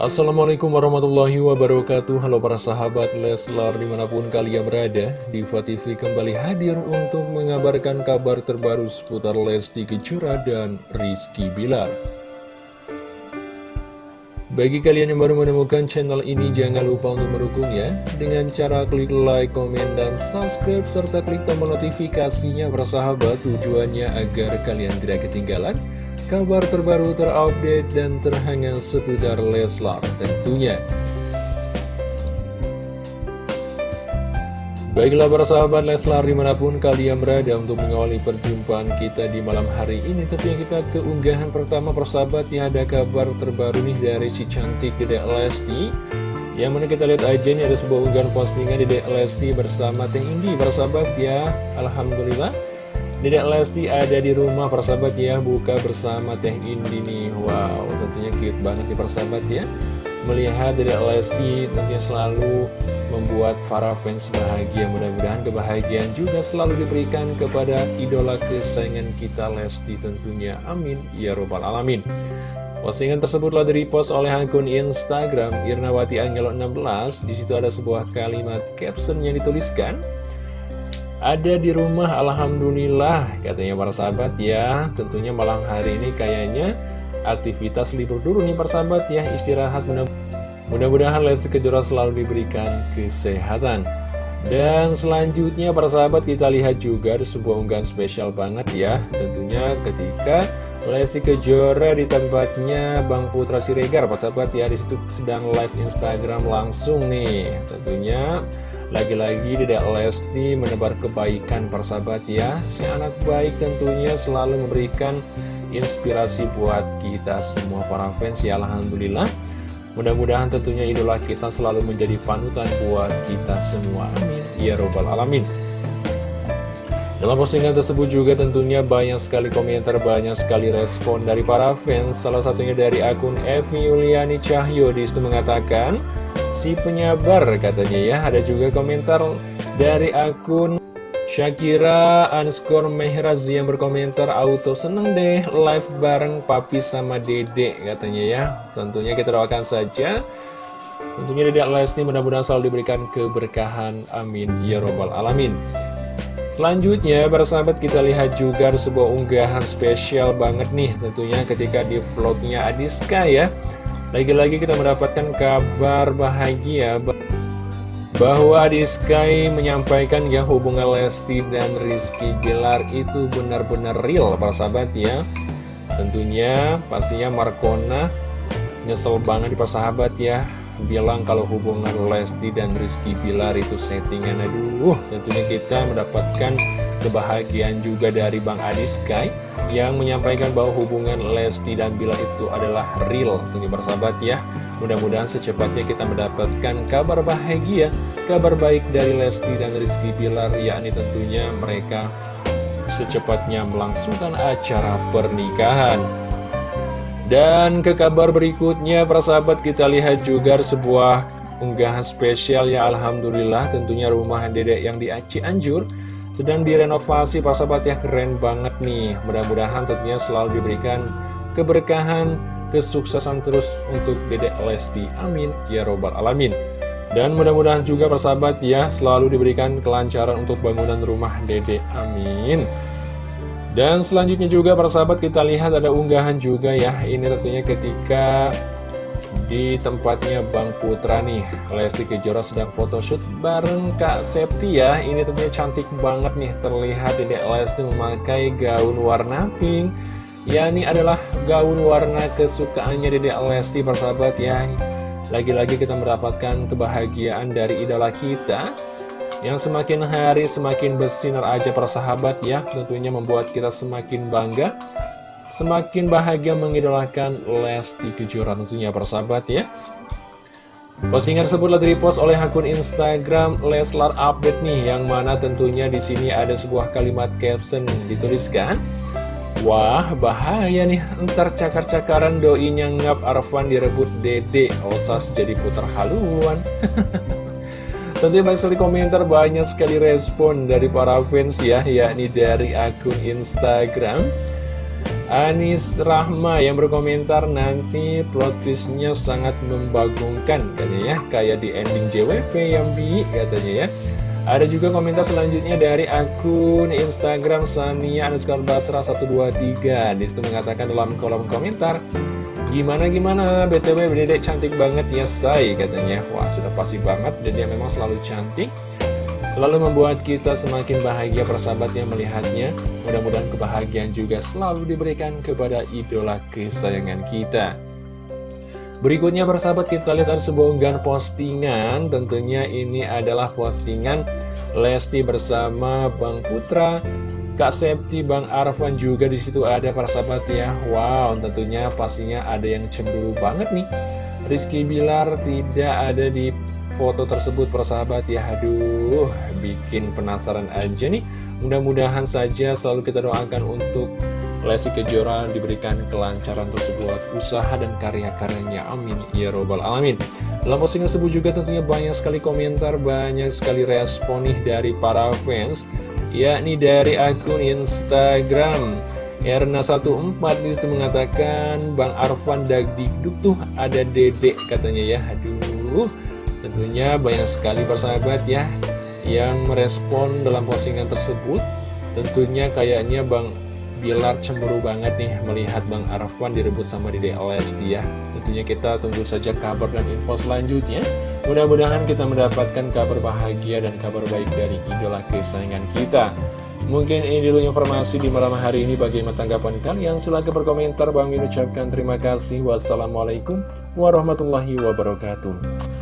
Assalamualaikum warahmatullahi wabarakatuh. Halo para sahabat Leslar di mana pun kalian berada Diva TV kembali hadir untuk mengabarkan kabar terbaru seputar Lesti Kejora dan Rizky Bilar. Bagi kalian yang baru menemukan channel ini jangan lupa untuk mendukungnya. Dengan cara klik like, komen, dan subscribe Serta klik tombol notifikasinya para sahabat. Tujuannya agar kalian tidak ketinggalan kabar terbaru terupdate dan terhangat seputar Leslar tentunya. Baiklah para sahabat Leslar di mana pun kalian berada untuk mengawali perjumpaan kita di malam hari ini Tentunya kita keunggahan pertama persahabat ya ada kabar terbaru nih dari si cantik Dedek Lesti. Yang mana kita lihat aja nih ada sebuah unggahan postingan Dedek Lesti bersama Teh Indi Persahabat ya. Alhamdulillah Dedek Lesti ada di rumah persahabat ya Buka bersama Teh Indi nih. Wow tentunya cute banget nih persahabat ya. Melihat Dedek Lesti tentunya selalu membuat para fans bahagia. Mudah-mudahan kebahagiaan juga selalu diberikan kepada idola kesayangan kita Lesti tentunya. Amin. Ya Robbal Alamin. Postingan tersebut telah di-repost oleh akun Instagram Irnawati Angelo 16 Di situ ada sebuah kalimat caption yang dituliskan ada di rumah Alhamdulillah katanya para sahabat ya. Tentunya malam hari ini kayaknya aktivitas libur dulu nih persahabat ya. Istirahat mudah-mudahan Lesti Kejora selalu diberikan kesehatan. Dan selanjutnya para sahabat kita lihat juga ada sebuah unggahan spesial banget ya. Tentunya ketika Lesti Kejora di tempatnya Bang Putra Siregar para sahabat ya. Di situ sedang live Instagram langsung nih. Tentunya lagi-lagi Dedek Lesti menebar kebaikan persahabat ya. Si anak baik tentunya selalu memberikan inspirasi buat kita semua para fans ya Alhamdulillah. Mudah-mudahan tentunya idola kita selalu menjadi panutan buat kita semua. Amin. Ya Robbal Alamin. Dalam postingan tersebut juga tentunya banyak sekali komentar, banyak sekali respon dari para fans. Salah satunya dari akun Evi Yuliani Cahyo di situ mengatakan, si penyabar katanya ya. Ada juga komentar dari akun Shakira underscore Mehraz yang berkomentar auto seneng deh live bareng papi sama dede katanya ya. Tentunya kita doakan saja. Tentunya Dedek Lesti mudah-mudahan selalu diberikan keberkahan. Amin. Ya Robbal Alamin. Selanjutnya, para sahabat kita lihat juga sebuah unggahan spesial banget nih Tentunya ketika di vlognya Adiska ya lagi-lagi kita mendapatkan kabar bahagia bahwa di Sky menyampaikan ya hubungan Lesti dan Rizky Bilar itu benar-benar real para sahabat ya. Tentunya pastinya Markona nyesel banget di sahabat ya. Bilang kalau hubungan Lesti dan Rizky Bilar itu settingan. Aduh tentunya kita mendapatkan kebahagiaan juga dari Bang Adi Sky yang menyampaikan bahwa hubungan Lesti dan Bila itu adalah real. Tentunya bersahabat ya. Mudah-mudahan secepatnya kita mendapatkan kabar bahagia kabar baik dari Lesti dan Rizky Bilar. Yakni tentunya mereka secepatnya melangsungkan acara pernikahan. Dan ke kabar berikutnya persahabat kita lihat juga sebuah unggahan spesial ya. Alhamdulillah tentunya rumah dedek yang di Aceh Anjur sedang direnovasi Pak Sahabat ya keren banget nih. Mudah-mudahan tentunya selalu diberikan keberkahan kesuksesan terus untuk Dedek Lesti. Amin. Ya robbal alamin. Dan mudah-mudahan juga persahabat ya selalu diberikan kelancaran untuk bangunan rumah Dede amin. Dan selanjutnya juga persahabat kita lihat ada unggahan juga ya. Ini tentunya ketika di tempatnya Bang Putra nih Lesti Kejora sedang photoshoot bareng Kak Septi ya. Ini tentunya cantik banget nih Terlihat Dedek Lesti memakai gaun warna pink. Ya ini adalah gaun warna kesukaannya Dedek Lesti persahabat ya. Lagi-lagi kita mendapatkan kebahagiaan dari idola kita Yang semakin hari semakin bersinar aja persahabat ya. Tentunya membuat kita semakin bangga semakin bahagia mengidolakan Lesti Kejora tentunya persahabat ya. Postingan tersebut telah repost oleh akun Instagram Leslar Update nih, yang mana tentunya di sini ada sebuah kalimat caption dituliskan. Wah, bahaya nih, ntar cakar-cakaran doinya ngap Arfan direbut dede, osas jadi putar haluan. Tentunya banyak sekali komentar, banyak sekali respon dari para fans ya, yakni dari akun Instagram Anis Rahma yang berkomentar nanti plot twistnya sangat membagongkan katanya ya. Kayak di ending JWP yang bi katanya ya. Ada juga komentar selanjutnya dari akun Instagram Sania underscore Basra 123 Di situ mengatakan dalam kolom komentar Gimana gimana? BTW Dedek cantik banget ya say katanya. Wah sudah pasti banget jadi memang selalu cantik Selalu membuat kita semakin bahagia persahabatnya melihatnya. Mudah-mudahan kebahagiaan juga selalu diberikan kepada idola kesayangan kita. Berikutnya persahabat kita lihat ada sebuah unggahan postingan. Tentunya ini adalah postingan Lesti bersama Bang Putra. Kak Septi, Bang Arfan juga di situ ada persahabat ya. Wow tentunya pastinya ada yang cemburu banget nih. Rizky Bilar tidak ada di foto tersebut persahabat. Ya Aduh bikin penasaran aja nih. Mudah-mudahan saja selalu kita doakan untuk Lesti Kejora diberikan kelancaran tersebut usaha dan karya-karyanya. Amin. Ya robbal alamin. Dalam postingan tersebut juga tentunya banyak sekali komentar banyak sekali respon nih dari para fans yakni dari akun Instagram. Erna14 di situ mengatakan Bang Arfan Dagdikduk tuh ada dedek katanya ya. Aduh tentunya banyak sekali persahabat ya yang merespon dalam postingan tersebut tentunya kayaknya Bang Bilar cemburu banget nih melihat Bang Arfan direbut sama Dede Lesti ya. Tentunya kita tunggu saja kabar dan info selanjutnya. Mudah-mudahan kita mendapatkan kabar bahagia dan kabar baik dari idola kesayangan kita. Mungkin ini dulu informasi di malam hari ini bagaimana tanggapan kalian. Silahkan berkomentar. Bang ucapkan terima kasih. Wassalamualaikum warahmatullahi wabarakatuh.